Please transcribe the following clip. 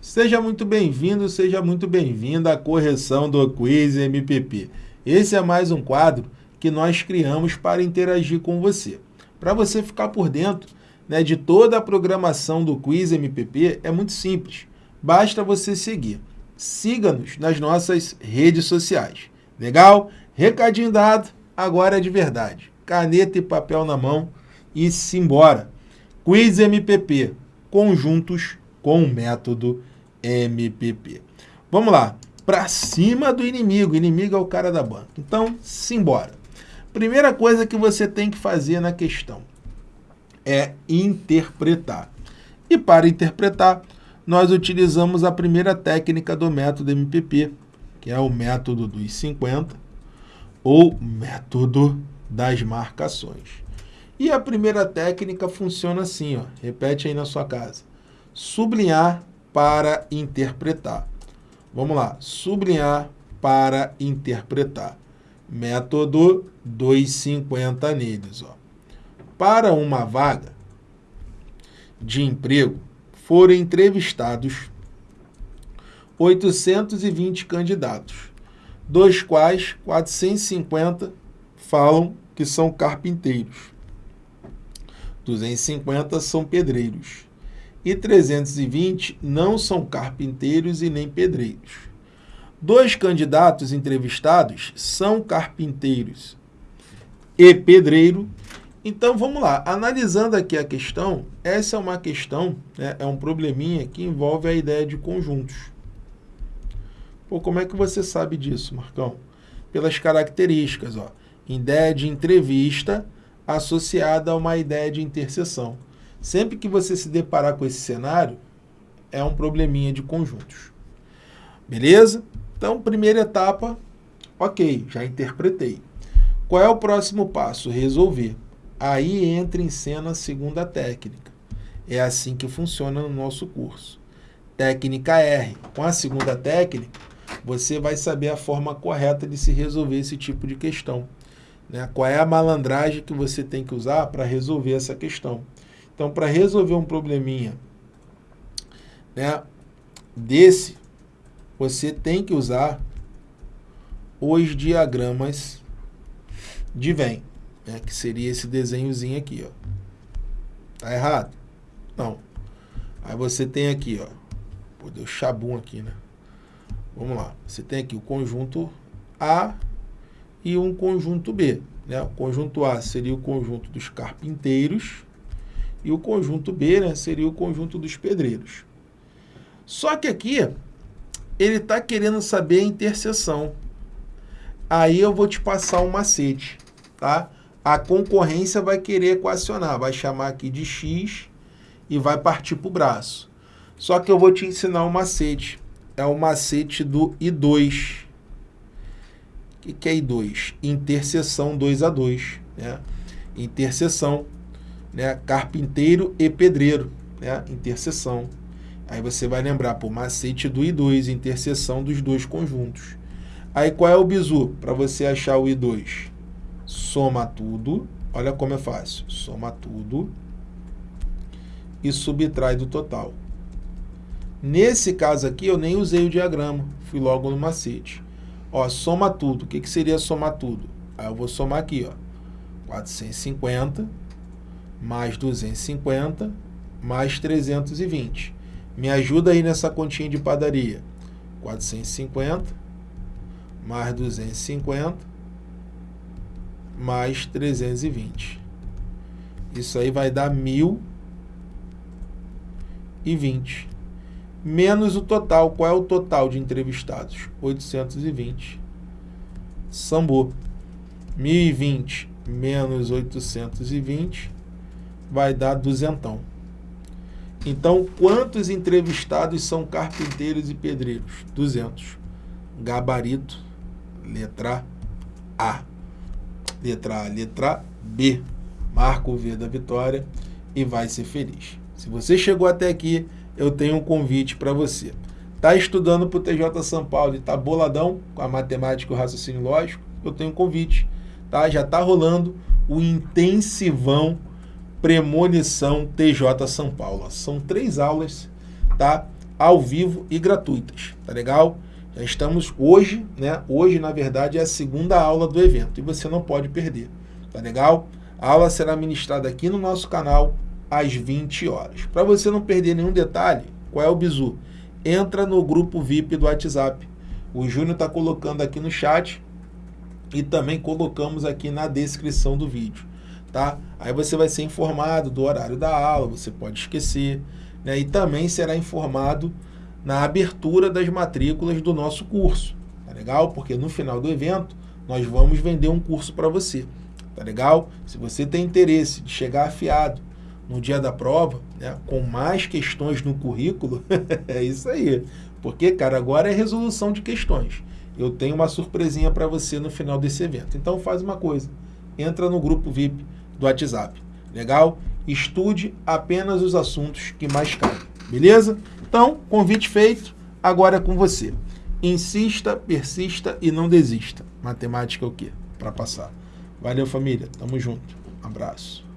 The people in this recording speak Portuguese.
Seja muito bem-vindo, seja muito bem-vinda à correção do Quiz MPP. Esse é mais um quadro que nós criamos para interagir com você. Para você ficar por dentro né, de toda a programação do Quiz MPP, é muito simples. Basta você seguir. Siga-nos nas nossas redes sociais. Legal? Recadinho dado, agora é de verdade. Caneta e papel na mão e simbora. Quiz MPP, conjuntos com o método MPP. Vamos lá, para cima do inimigo. Inimigo é o cara da banca. Então, simbora. Primeira coisa que você tem que fazer na questão é interpretar. E para interpretar, nós utilizamos a primeira técnica do método MPP, que é o método dos 50, ou método das marcações. E a primeira técnica funciona assim, ó, repete aí na sua casa. Sublinhar para interpretar. Vamos lá, sublinhar para interpretar. Método 250 neles. Ó. Para uma vaga de emprego, foram entrevistados 820 candidatos, dos quais 450 falam que são carpinteiros, 250 são pedreiros, e 320 não são carpinteiros e nem pedreiros. Dois candidatos entrevistados são carpinteiros e pedreiro. Então, vamos lá. Analisando aqui a questão, essa é uma questão, né, é um probleminha que envolve a ideia de conjuntos. Pô, como é que você sabe disso, Marcão? Pelas características, ó. Ideia de entrevista associada a uma ideia de interseção. Sempre que você se deparar com esse cenário, é um probleminha de conjuntos. Beleza? Então, primeira etapa, ok, já interpretei. Qual é o próximo passo? Resolver. Aí entra em cena a segunda técnica. É assim que funciona no nosso curso. Técnica R. Com a segunda técnica, você vai saber a forma correta de se resolver esse tipo de questão. Né? Qual é a malandragem que você tem que usar para resolver essa questão. Então, para resolver um probleminha né, desse, você tem que usar os diagramas de Venn, né, que seria esse desenhozinho aqui. Ó. Tá errado? Não. Aí você tem aqui, ó. Pô, deu chabum aqui, né? Vamos lá. Você tem aqui o conjunto A e um conjunto B. Né? O conjunto A seria o conjunto dos carpinteiros e o conjunto B né, seria o conjunto dos pedreiros. Só que aqui, ele está querendo saber a interseção. Aí eu vou te passar um macete, tá? A concorrência vai querer equacionar, vai chamar aqui de x e vai partir para o braço. Só que eu vou te ensinar um macete. É o macete do I2. O que, que é I2? Interseção 2 a 2. Né? Interseção né, carpinteiro e pedreiro, né, interseção. Aí você vai lembrar, por macete do I2, interseção dos dois conjuntos. Aí qual é o bizu para você achar o I2? Soma tudo, olha como é fácil, soma tudo e subtrai do total. Nesse caso aqui, eu nem usei o diagrama, fui logo no macete. Ó, soma tudo, o que, que seria somar tudo? Aí eu vou somar aqui, ó, 450 mais 250, mais 320. Me ajuda aí nessa continha de padaria. 450, mais 250, mais 320. Isso aí vai dar 1.020. Menos o total. Qual é o total de entrevistados? 820. Sambo. 1.020 menos 820 vai dar duzentão. Então, quantos entrevistados são carpinteiros e pedreiros? 200. Gabarito, letra A. Letra A, letra B. Marca o V da vitória e vai ser feliz. Se você chegou até aqui, eu tenho um convite para você. Está estudando para o TJ São Paulo e está boladão com a matemática e o raciocínio lógico? Eu tenho um convite. Tá? Já está rolando o intensivão Premonição TJ São Paulo. São três aulas, tá? ao vivo e gratuitas, tá legal? Já estamos hoje, né? Hoje, na verdade, é a segunda aula do evento e você não pode perder, tá legal? A aula será ministrada aqui no nosso canal às 20 horas. Para você não perder nenhum detalhe, qual é o bizu? Entra no grupo VIP do WhatsApp. O Júnior está colocando aqui no chat e também colocamos aqui na descrição do vídeo, tá? Aí você vai ser informado do horário da aula, você pode esquecer, né? E também será informado na abertura das matrículas do nosso curso, tá legal? Porque no final do evento nós vamos vender um curso para você, tá legal? Se você tem interesse de chegar afiado no dia da prova, né, com mais questões no currículo, é isso aí. Porque, cara, agora é resolução de questões eu tenho uma surpresinha para você no final desse evento. Então faz uma coisa, entra no grupo VIP do WhatsApp, legal? Estude apenas os assuntos que mais caem, beleza? Então, convite feito, agora é com você. Insista, persista e não desista. Matemática é o quê? Para passar. Valeu, família. Tamo junto. Abraço.